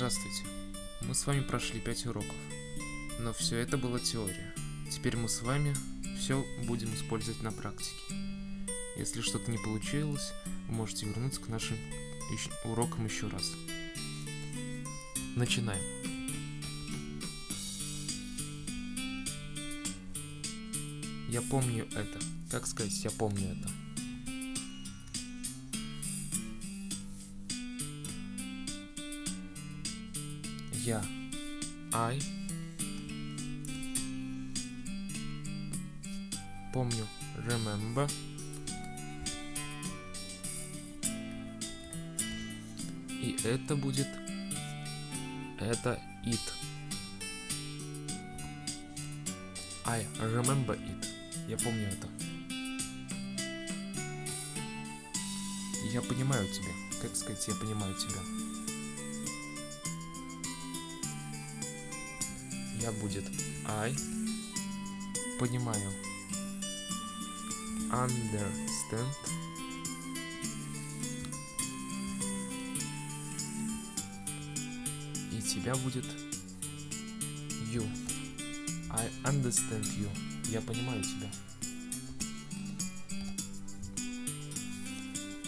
Здравствуйте. Мы с вами прошли 5 уроков. Но все это была теория. Теперь мы с вами все будем использовать на практике. Если что-то не получилось, вы можете вернуться к нашим урокам еще раз. Начинаем. Я помню это. Как сказать, я помню это? Я. I. Помню. Remember. И это будет... Это it. I remember it. Я помню это. Я понимаю тебя. Как сказать, я понимаю тебя? Я будет I понимаю. Understand. И тебя будет you. I understand you. Я понимаю тебя.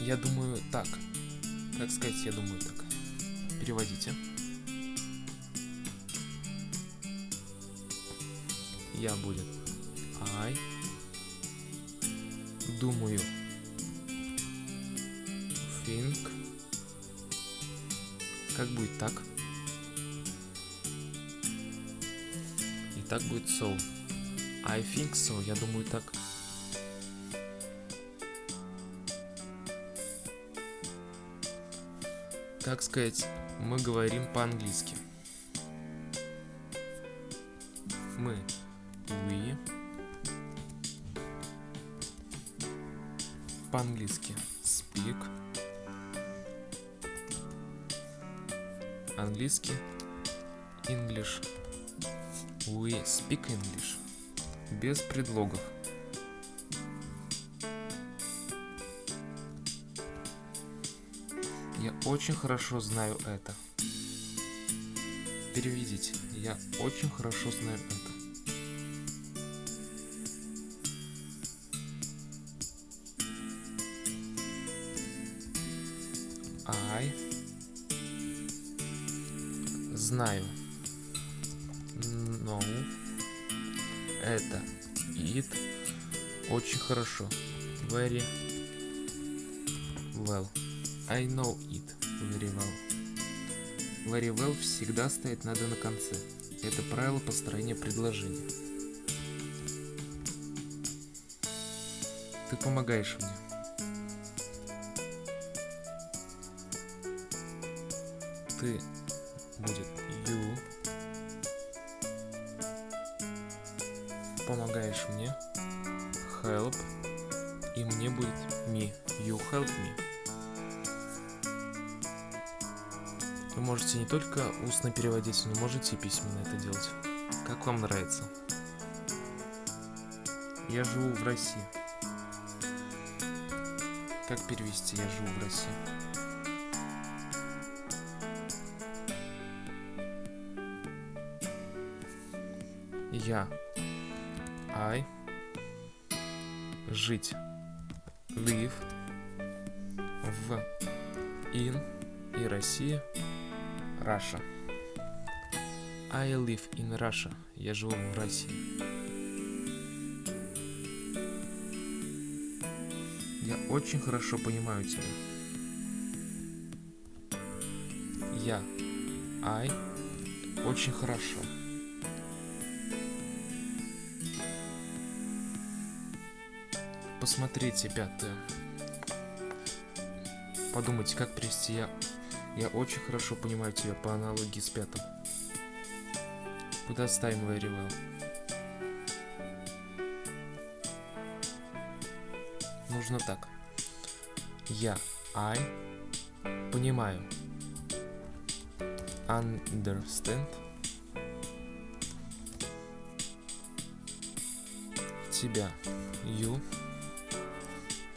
Я думаю так. Как сказать, я думаю так. Переводите. Я будет. I думаю. Think как будет так? И так будет so I think so. Я думаю так. Как сказать мы говорим по-английски по-английски speak. Английский. English. We speak English. Без предлогов. Я очень хорошо знаю это. Переведите. Я очень хорошо знаю это знаю. No. Это it очень хорошо. Very well. I know it very well. Very well всегда стоит надо на конце. Это правило построения предложения. Ты помогаешь мне. ты будет you. Помогаешь мне. Help. И мне будет me. You help me. Вы можете не только устно переводить, но можете и письменно это делать. Как вам нравится? Я живу в России. Как перевести «Я живу в России»? Я. I. Жить. Live. В. In. И Россия. Russia. I live in Russia. Я живу в России. Я очень хорошо понимаю тебя. Я. I. Очень хорошо. Посмотрите пятое. Подумайте, как привести я. Я очень хорошо понимаю тебя по аналогии с пятым. Куда ставим very? Нужно так. Я, I, понимаю. Understand. Тебя, you,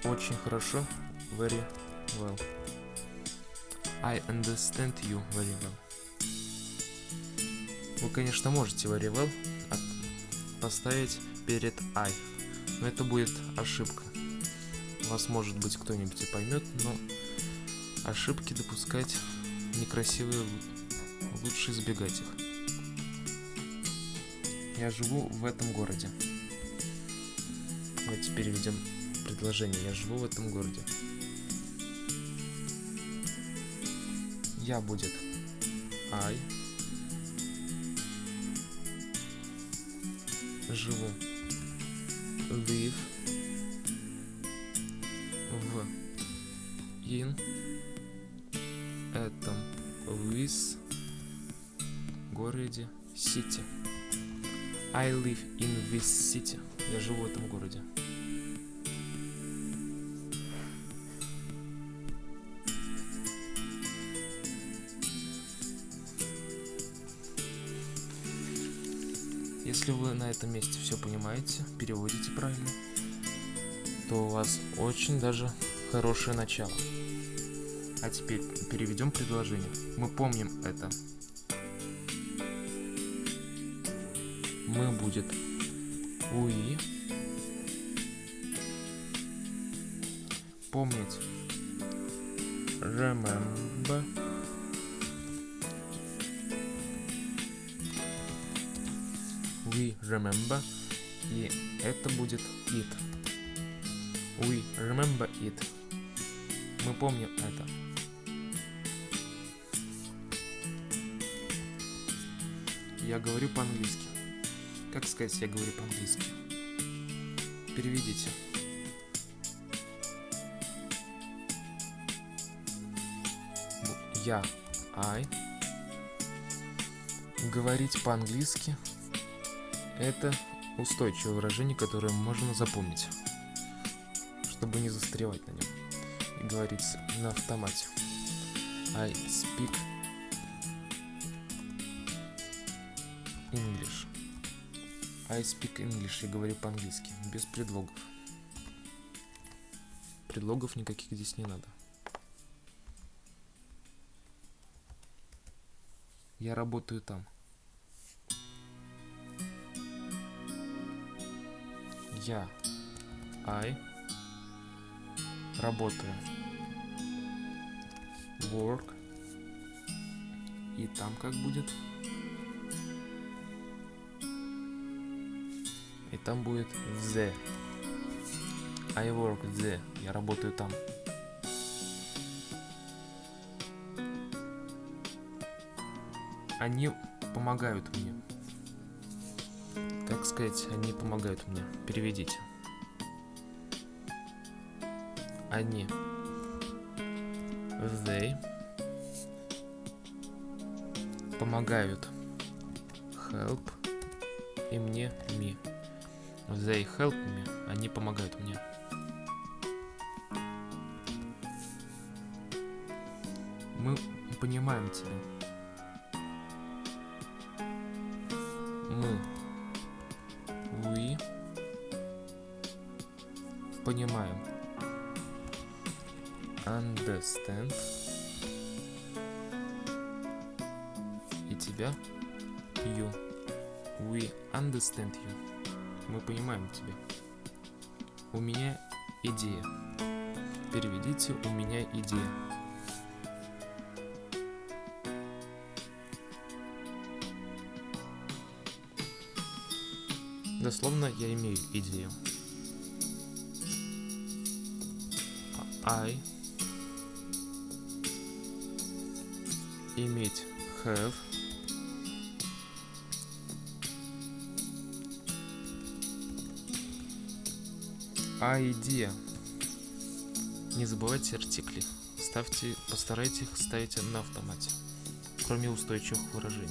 очень хорошо. Very well. I understand you very well. Вы, конечно, можете very well поставить перед I, но это будет ошибка. Вас, может быть, кто-нибудь и поймет, но ошибки допускать некрасивые, лучше избегать их. Я живу в этом городе. Давайте переведем предложение. Я живу в этом городе. Я будет I. Живу. Live. В. In. Этом. With. Городе. City. I live in this city. Я живу в этом городе. Если вы на этом месте все понимаете, переводите правильно, то у вас очень даже хорошее начало. А теперь переведем предложение. Мы помним это. Мы будет we помнить remember remember и это будет it. We remember it. Мы помним это. Я говорю по-английски. Как сказать я говорю по-английски? Переведите. Я I. Говорить по-английски это устойчивое выражение, которое можно запомнить, чтобы не застревать на нем и говорить на автомате. I speak English. I speak English. Я говорю по-английски, без предлогов. Предлогов никаких здесь не надо. Я работаю там. Я. I. Работаю. Work. И там как будет? И там будет the. I work the. Я работаю там. Они помогают мне как сказать, они помогают мне. Переведите. Они. They. Помогают. Help. И мне me. They help me. Они помогают мне. Мы понимаем тебя. Переведите у меня идея Дословно я имею идею. I иметь have idea. Не забывайте артикли. Ставьте, постарайтесь их ставить на автомате, кроме устойчивых выражений.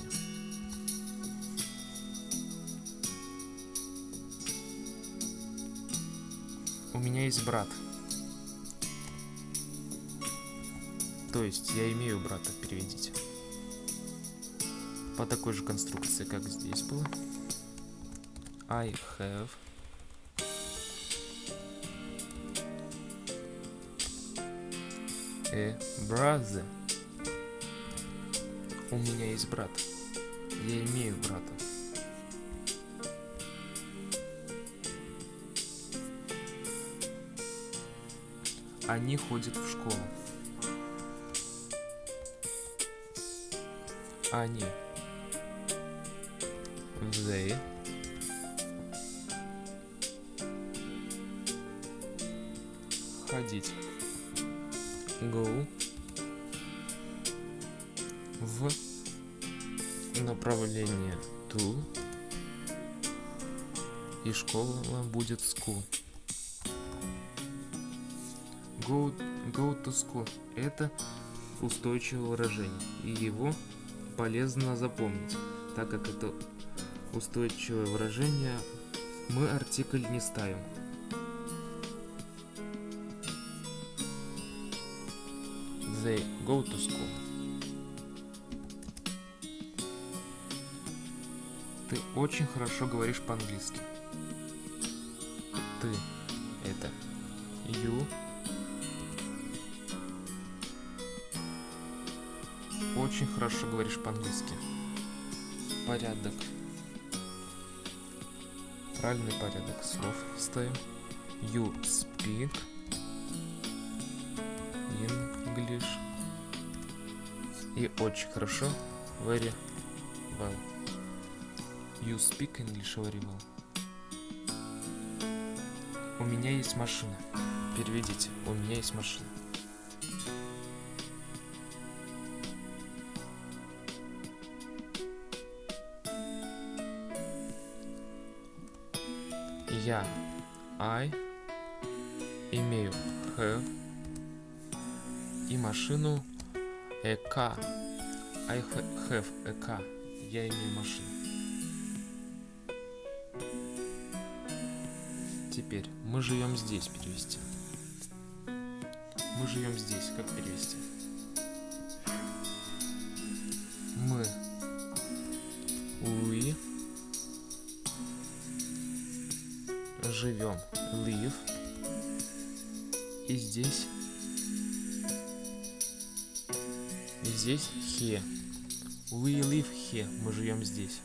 У меня есть брат. То есть я имею брата, переведите. По такой же конструкции, как здесь было. I have a brother. У меня есть брат. Я имею брата. Они ходят в школу. Они. They. Ходить. Go. В направление to. И школа будет school. Go, go to school. Это устойчивое выражение. И его полезно запомнить, так как это устойчивое выражение, мы артикль не ставим. Go to school. Ты очень хорошо говоришь по-английски. Ты – это you. Очень хорошо говоришь по-английски. Порядок. Правильный порядок слов ставим. You speak English. И очень хорошо. Very well. You speak English very well. У меня есть машина. Переведите. У меня есть машина. Я, I, имею have и машину car. I ha- have car. Я имею машину. Теперь мы живем здесь перевести. Мы живем здесь. Как перевести? Мы. We. Живем. Live. И здесь. Здесь here. We live here. Мы живем здесь.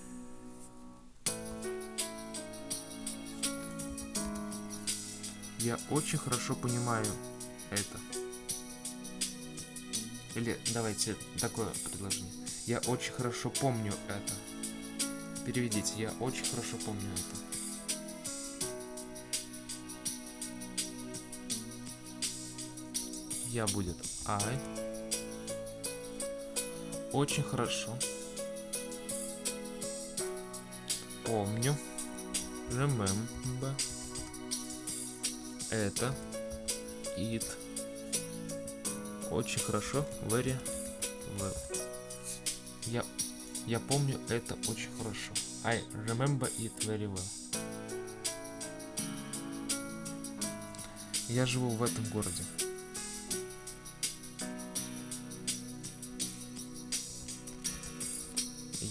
Я очень хорошо понимаю это. Или давайте такое предложение. Я очень хорошо помню это. Переведите. Я очень хорошо помню это. Я будет I. Очень хорошо. Помню. Remember. Это. It. Очень хорошо. Very well. Я, я помню это очень хорошо. I remember it very well. Я живу в этом городе.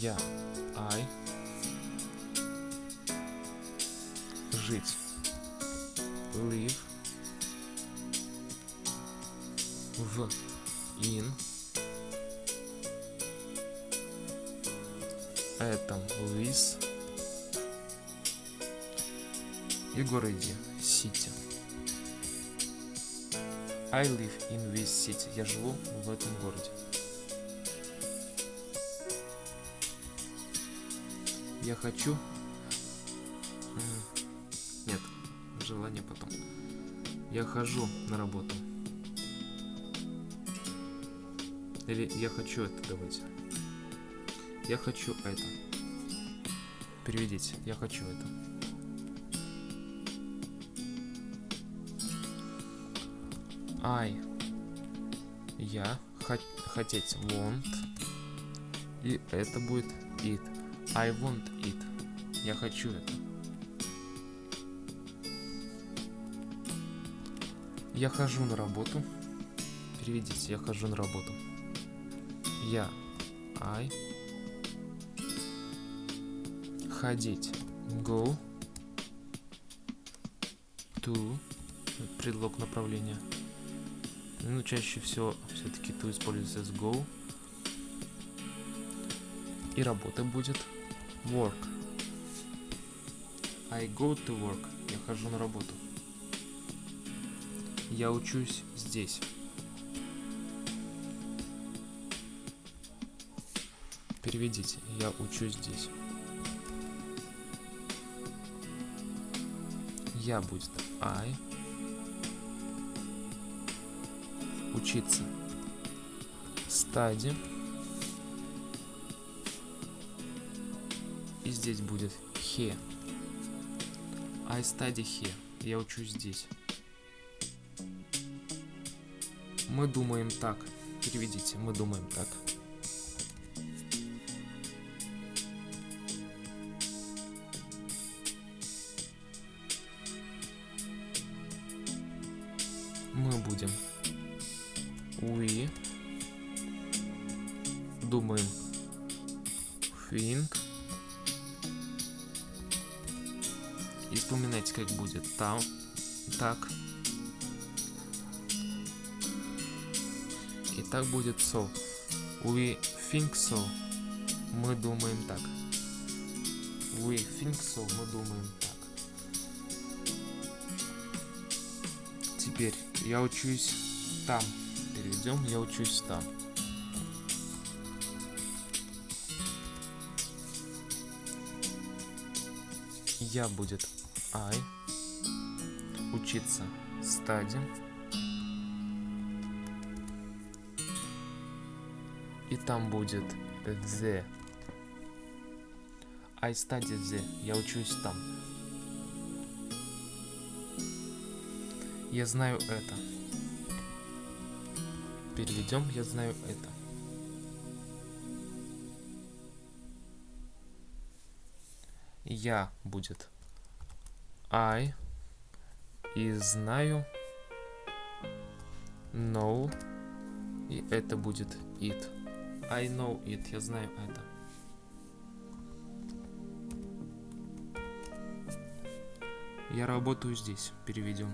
Я, I, жить, live, в, in, этом, with, и городе, city. I live in this city. Я живу в этом городе. Я хочу... Нет, желание потом. Я хожу на работу. Или я хочу это, давайте. Я хочу это. Переведите. Я хочу это. I. Я. Хот- хотеть. Want. И это будет it. I want it. Я хочу это. Я хожу на работу. Переведите. Я хожу на работу. Я. I. Ходить. Go. To. Предлог направления. Ну, чаще всего все-таки to используется с go. И работа будет work. I go to work. Я хожу на работу. Я учусь здесь. Переведите. Я учусь здесь. Я будет I. Учиться. Study. И здесь будет here. I study here. Я учусь здесь. Мы думаем так. Переведите. Мы думаем так. Так. И так будет so. We think so. Мы думаем так. We think so. Мы думаем так. Теперь я учусь там. Перейдем, я учусь там. Я будет I. Учиться study. И там будет the. I study the. Я учусь там. Я знаю это. Переведем, я знаю это. Я будет I и знаю know и это будет it. I know it, я знаю это. Я работаю здесь, переведем.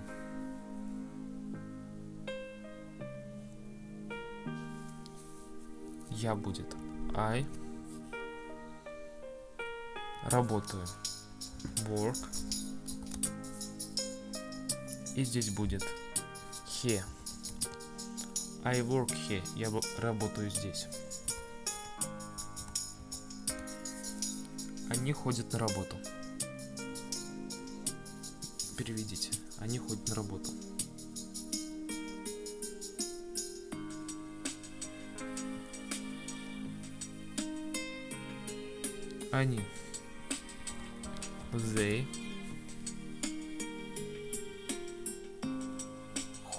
Я будет I. Работаю. Work. И здесь будет here. I work here. Я работаю здесь. Они ходят на работу. Переведите. Они ходят на работу. Они. They.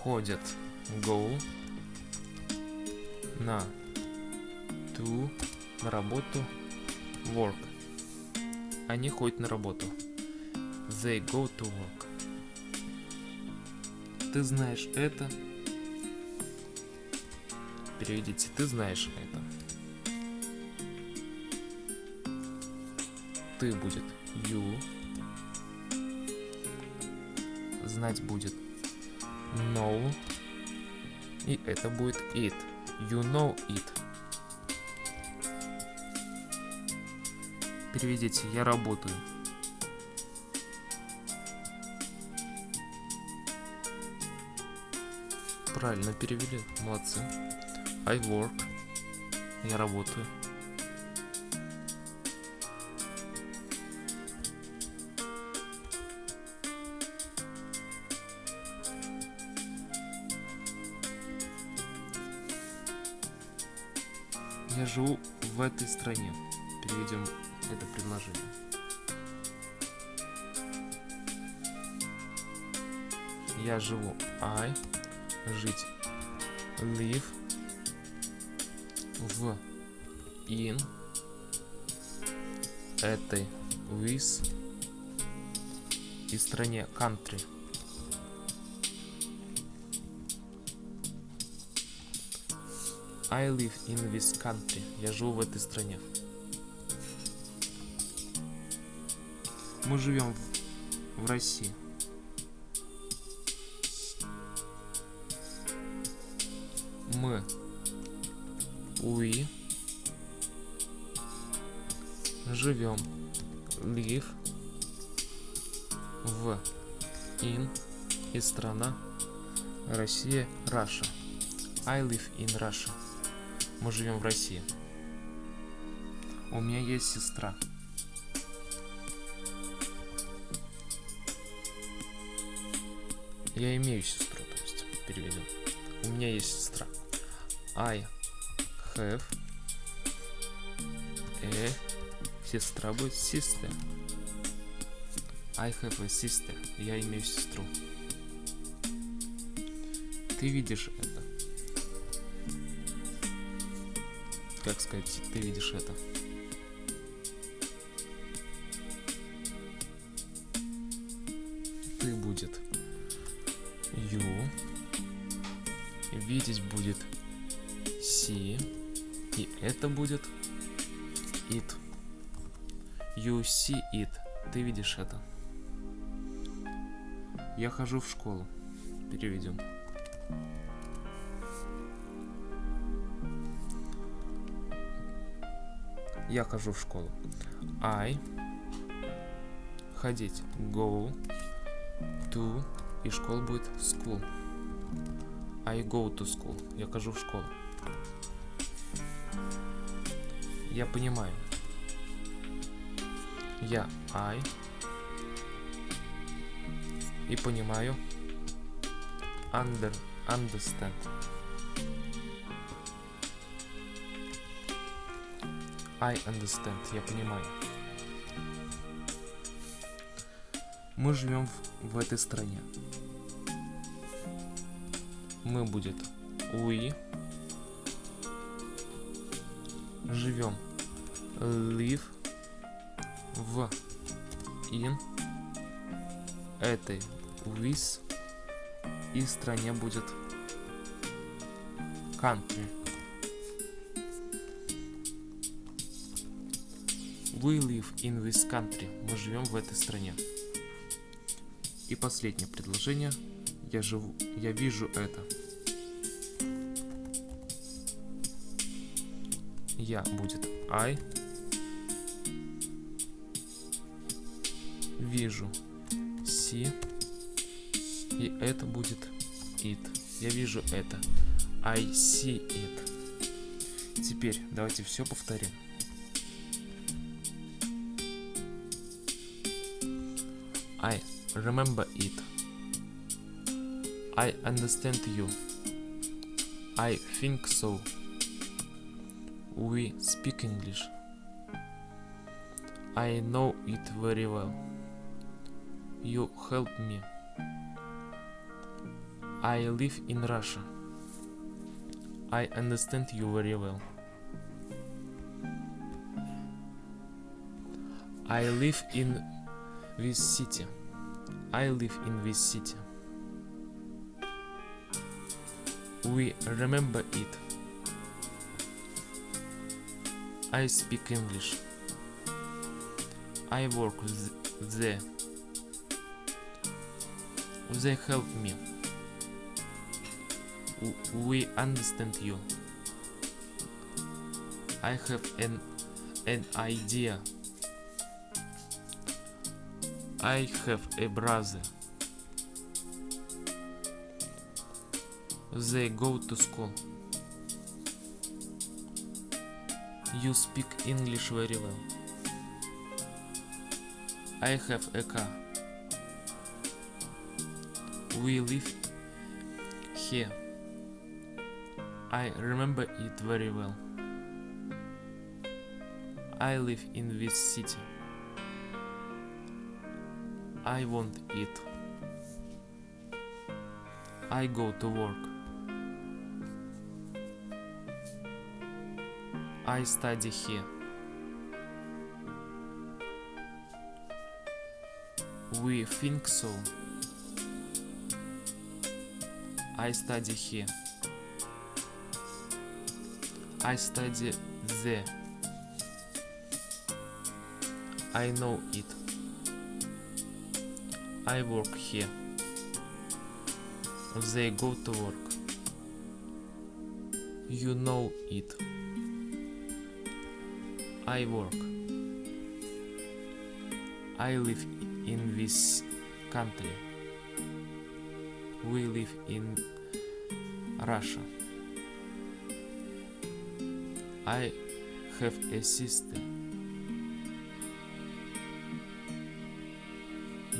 Ходят. Go. На. To. На работу. Work. Они ходят на работу. They go to work. Ты знаешь это. Переведите. Ты знаешь это. Ты будет you. Знать будет know. И это будет it. You know it. Переведите. Я работаю. Правильно перевели. Молодцы. I work. Я работаю. Живу в этой стране. Переведем это предложение. Я живу I, жить live, в in, этой with и стране country. I live in this country. Я живу в этой стране. Мы живем в, в России. Мы. We. живем. Live. В. In. И страна. Россия. Russia. I live in Russia. Мы живем в России. У меня есть сестра. Я имею сестру, то есть переведем. У меня есть сестра. I have a сестра будет sister. I have a sister. Я имею сестру. Ты видишь Как сказать, ты видишь это. Ты будет you. Видеть будет see. И это будет it. You see it. Ты видишь это. Я хожу в школу. Переведем. Я хожу в школу. I ходить. Go to и школа будет school. I go to school. Я хожу в школу. Я понимаю. Я I. И понимаю. Under. Understand. I understand. Я понимаю. Мы живем в, в этой стране. Мы будет we живем live в in этой with и стране будет country. We live in this country. Мы живем в этой стране. И последнее предложение. Я живу, я вижу это. Я будет I. Вижу see. И это будет it. Я вижу это. I see it. Теперь давайте все повторим. I remember it. I understand you. I think so. We speak English. I know it very well. You help me. I live in Russia. I understand you very well. I live in this city. I live in this city. We remember it. I speak English. I work there. They help me. We understand you. I have an an idea. I have a brother. They go to school. You speak English very well. I have a car. We live here. I remember it very well. I live in this city. I want it. I go to work. I study here. We think so. I study here. I study there. I know it. I work here. They go to work. You know it. I work. I live in this country. We live in Russia. I have a sister.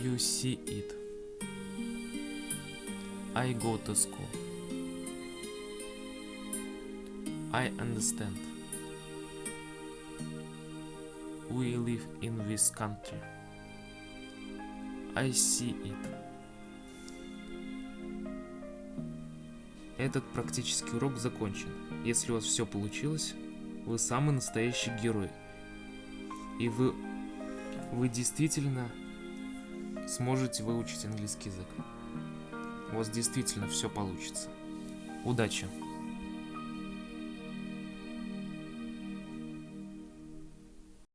You see it. I go to school. I understand. We live in this country. I see it. Этот практический урок закончен. Если у вас все получилось, вы самый настоящий герой. И вы, вы действительно сможете выучить английский язык. У вас действительно все получится. Удачи!